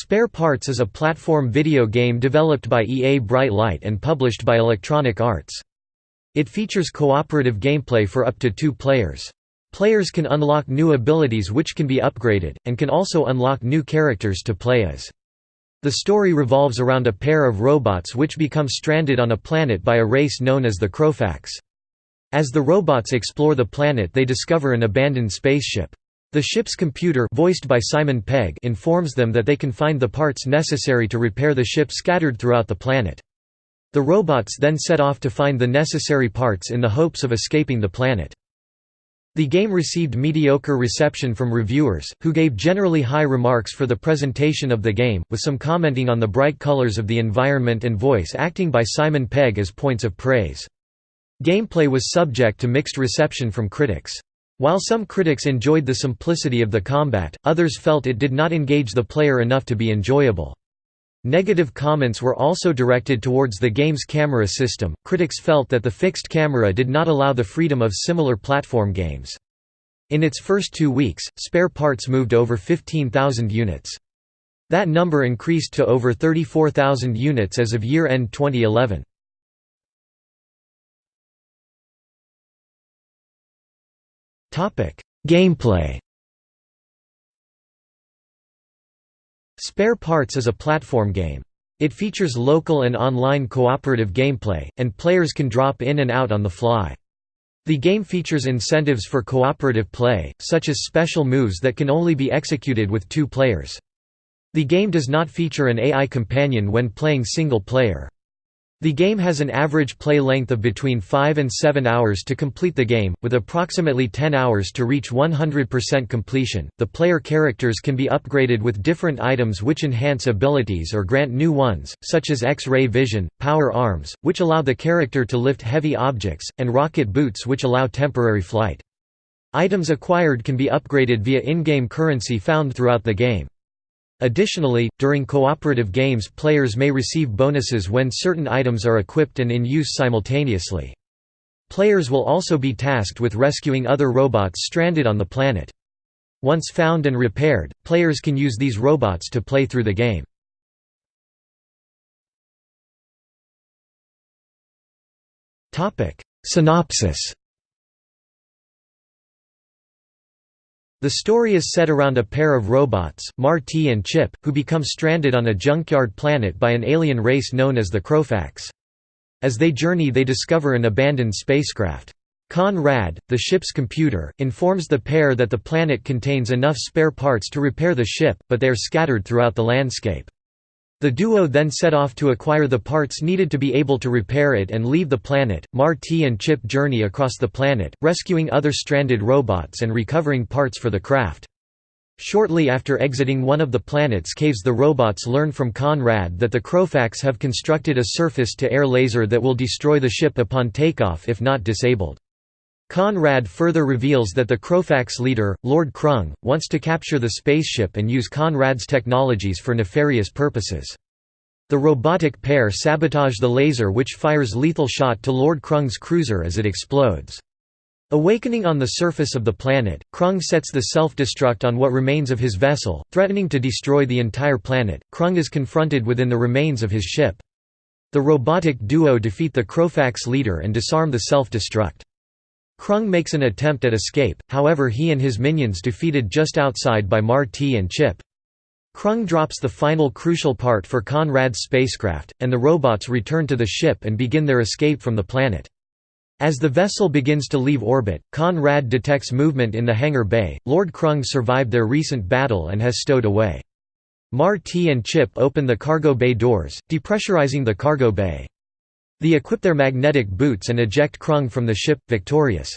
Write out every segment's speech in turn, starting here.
Spare Parts is a platform video game developed by EA Bright Light and published by Electronic Arts. It features cooperative gameplay for up to two players. Players can unlock new abilities which can be upgraded, and can also unlock new characters to play as. The story revolves around a pair of robots which become stranded on a planet by a race known as the Crowfax. As the robots explore the planet they discover an abandoned spaceship. The ship's computer voiced by Simon Pegg informs them that they can find the parts necessary to repair the ship scattered throughout the planet. The robots then set off to find the necessary parts in the hopes of escaping the planet. The game received mediocre reception from reviewers, who gave generally high remarks for the presentation of the game, with some commenting on the bright colors of the environment and voice acting by Simon Pegg as points of praise. Gameplay was subject to mixed reception from critics. While some critics enjoyed the simplicity of the combat, others felt it did not engage the player enough to be enjoyable. Negative comments were also directed towards the game's camera system. Critics felt that the fixed camera did not allow the freedom of similar platform games. In its first two weeks, spare parts moved over 15,000 units. That number increased to over 34,000 units as of year-end 2011. Gameplay Spare Parts is a platform game. It features local and online cooperative gameplay, and players can drop in and out on the fly. The game features incentives for cooperative play, such as special moves that can only be executed with two players. The game does not feature an AI companion when playing single player. The game has an average play length of between 5 and 7 hours to complete the game, with approximately 10 hours to reach 100% completion. The player characters can be upgraded with different items which enhance abilities or grant new ones, such as X-ray vision, power arms, which allow the character to lift heavy objects, and rocket boots which allow temporary flight. Items acquired can be upgraded via in-game currency found throughout the game. Additionally, during cooperative games players may receive bonuses when certain items are equipped and in use simultaneously. Players will also be tasked with rescuing other robots stranded on the planet. Once found and repaired, players can use these robots to play through the game. Synopsis The story is set around a pair of robots, Marty and Chip, who become stranded on a junkyard planet by an alien race known as the Crowfax. As they journey they discover an abandoned spacecraft. Conrad, the ship's computer, informs the pair that the planet contains enough spare parts to repair the ship, but they are scattered throughout the landscape. The duo then set off to acquire the parts needed to be able to repair it and leave the planet. Marty and Chip journey across the planet, rescuing other stranded robots and recovering parts for the craft. Shortly after exiting one of the planet's caves the robots learn from Conrad that the Crowfax have constructed a surface-to-air laser that will destroy the ship upon takeoff if not disabled. Conrad further reveals that the Crowfax leader, Lord Krung, wants to capture the spaceship and use Conrad's technologies for nefarious purposes. The robotic pair sabotage the laser which fires lethal shot to Lord Krung's cruiser as it explodes. Awakening on the surface of the planet, Krung sets the self-destruct on what remains of his vessel, threatening to destroy the entire planet. Krung is confronted within the remains of his ship. The robotic duo defeat the Crowfax leader and disarm the self-destruct. Krung makes an attempt at escape, however he and his minions defeated just outside by Marty and Chip. Krung drops the final crucial part for Conrad's spacecraft, and the robots return to the ship and begin their escape from the planet. As the vessel begins to leave orbit, Conrad detects movement in the hangar bay. Lord Krung survived their recent battle and has stowed away. Marty and Chip open the cargo bay doors, depressurizing the cargo bay. They equip their magnetic boots and eject Krung from the ship, victorious.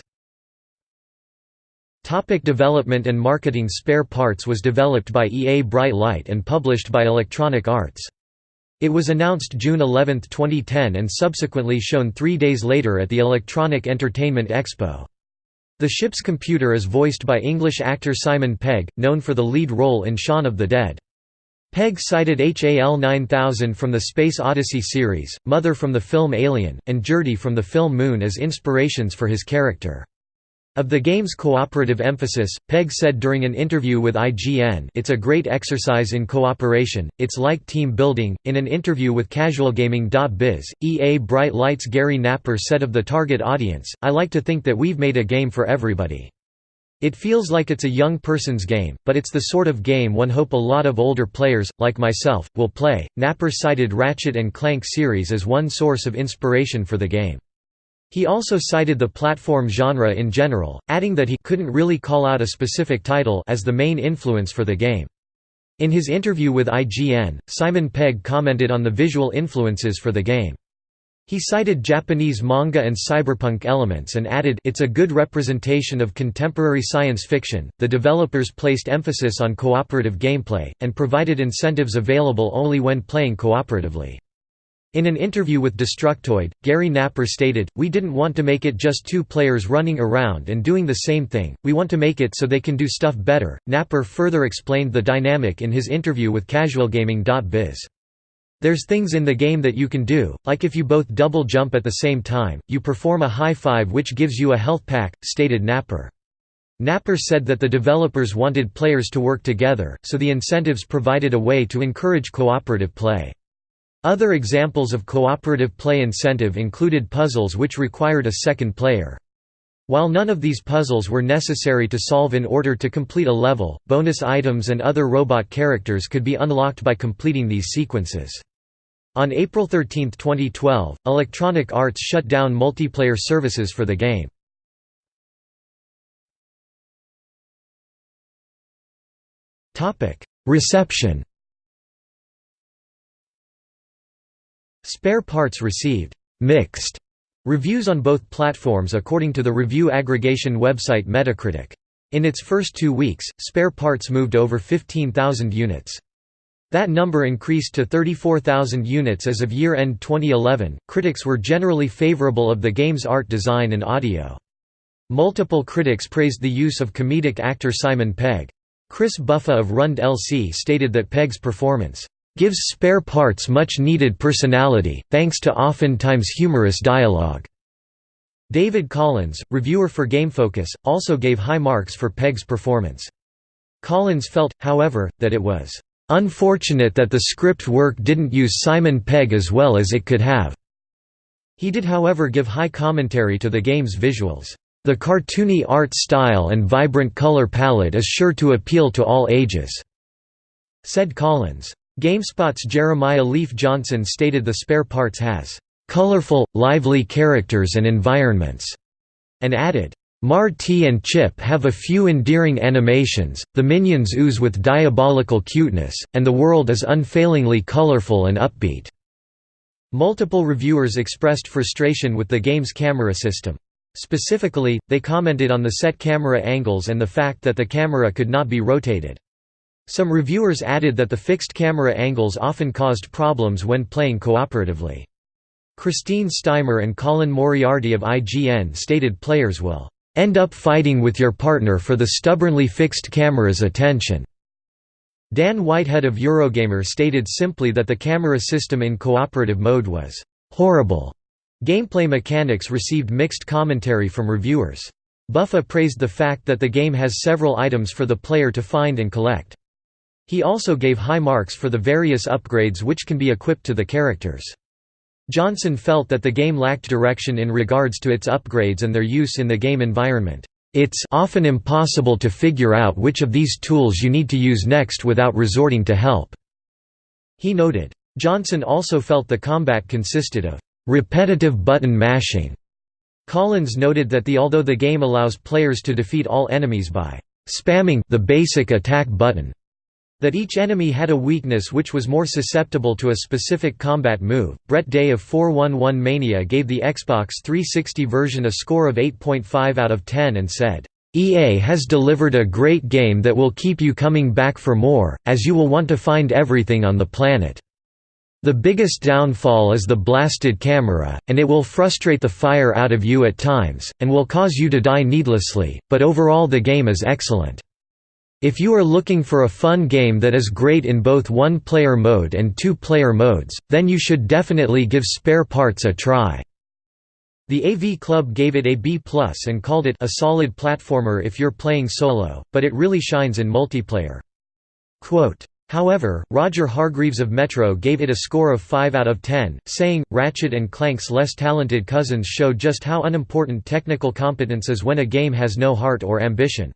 Topic development and marketing Spare Parts was developed by EA Bright Light and published by Electronic Arts. It was announced June 11, 2010 and subsequently shown three days later at the Electronic Entertainment Expo. The ship's computer is voiced by English actor Simon Pegg, known for the lead role in Shaun of the Dead. Pegg cited HAL 9000 from the Space Odyssey series, Mother from the film Alien, and Gerty from the film Moon as inspirations for his character. Of the game's cooperative emphasis, Pegg said during an interview with IGN It's a great exercise in cooperation, it's like team building. In an interview with CasualGaming.biz, EA Bright Lights Gary Napper said of the target audience, I like to think that we've made a game for everybody. It feels like it's a young person's game, but it's the sort of game one hope a lot of older players, like myself, will play. Napper cited Ratchet and Clank series as one source of inspiration for the game. He also cited the platform genre in general, adding that he couldn't really call out a specific title as the main influence for the game. In his interview with IGN, Simon Pegg commented on the visual influences for the game. He cited Japanese manga and cyberpunk elements and added, It's a good representation of contemporary science fiction. The developers placed emphasis on cooperative gameplay, and provided incentives available only when playing cooperatively. In an interview with Destructoid, Gary Napper stated, We didn't want to make it just two players running around and doing the same thing, we want to make it so they can do stuff better. Napper further explained the dynamic in his interview with CasualGaming.biz. There's things in the game that you can do, like if you both double jump at the same time, you perform a high five which gives you a health pack, stated Napper. Napper said that the developers wanted players to work together, so the incentives provided a way to encourage cooperative play. Other examples of cooperative play incentive included puzzles which required a second player. While none of these puzzles were necessary to solve in order to complete a level, bonus items and other robot characters could be unlocked by completing these sequences. On April 13, 2012, Electronic Arts shut down multiplayer services for the game. Reception Spare Parts received «mixed» reviews on both platforms according to the review aggregation website Metacritic. In its first two weeks, Spare Parts moved over 15,000 units. That number increased to 34,000 units as of year-end 2011. Critics were generally favorable of the game's art design and audio. Multiple critics praised the use of comedic actor Simon Pegg. Chris Buffa of Rund LC stated that Pegg's performance gives spare parts much needed personality, thanks to oftentimes humorous dialogue. David Collins, reviewer for GameFocus, also gave high marks for Pegg's performance. Collins felt, however, that it was unfortunate that the script work didn't use Simon Pegg as well as it could have. He did however give high commentary to the game's visuals. The cartoony art style and vibrant color palette is sure to appeal to all ages, said Collins. GameSpot's Jeremiah Leif Johnson stated the spare parts has colorful, lively characters and environments, and added, Marty and Chip have a few endearing animations, the minions ooze with diabolical cuteness, and the world is unfailingly colorful and upbeat." Multiple reviewers expressed frustration with the game's camera system. Specifically, they commented on the set camera angles and the fact that the camera could not be rotated. Some reviewers added that the fixed camera angles often caused problems when playing cooperatively. Christine Steimer and Colin Moriarty of IGN stated players will end up fighting with your partner for the stubbornly fixed camera's attention. Dan Whitehead of Eurogamer stated simply that the camera system in cooperative mode was horrible. Gameplay mechanics received mixed commentary from reviewers. Buffa praised the fact that the game has several items for the player to find and collect. He also gave high marks for the various upgrades which can be equipped to the characters. Johnson felt that the game lacked direction in regards to its upgrades and their use in the game environment. It's often impossible to figure out which of these tools you need to use next without resorting to help." He noted. Johnson also felt the combat consisted of repetitive button mashing. Collins noted that the although the game allows players to defeat all enemies by spamming the basic attack button, that each enemy had a weakness which was more susceptible to a specific combat move. Brett Day of 411 Mania gave the Xbox 360 version a score of 8.5 out of 10 and said, EA has delivered a great game that will keep you coming back for more, as you will want to find everything on the planet. The biggest downfall is the blasted camera, and it will frustrate the fire out of you at times, and will cause you to die needlessly, but overall the game is excellent. If you are looking for a fun game that is great in both one-player mode and two-player modes, then you should definitely give Spare Parts a try. The AV Club gave it a B+, and called it a solid platformer if you're playing solo, but it really shines in multiplayer. Quote, However, Roger Hargreaves of Metro gave it a score of 5 out of 10, saying, Ratchet and Clank's less talented cousins show just how unimportant technical competence is when a game has no heart or ambition.